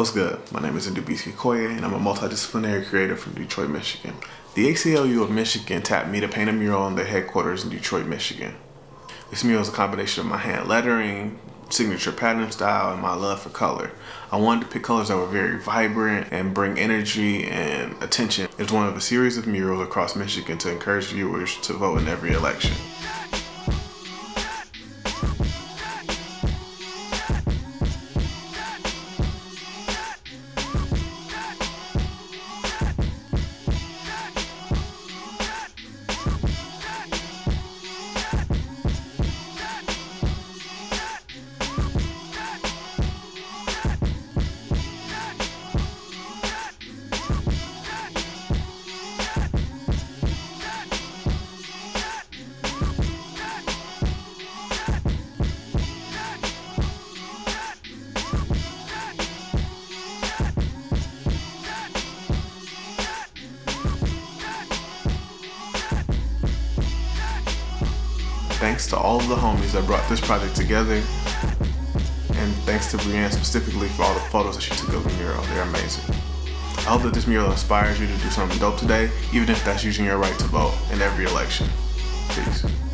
What's good? My name is Ndubisi Okoye and I'm a multidisciplinary creator from Detroit, Michigan. The ACLU of Michigan tapped me to paint a mural on their headquarters in Detroit, Michigan. This mural is a combination of my hand lettering, signature pattern style, and my love for color. I wanted to pick colors that were very vibrant and bring energy and attention. It's one of a series of murals across Michigan to encourage viewers to vote in every election. Thanks to all of the homies that brought this project together. And thanks to Brienne specifically for all the photos that she took of the mural. They're amazing. I hope that this mural inspires you to do something dope today, even if that's using your right to vote in every election. Peace.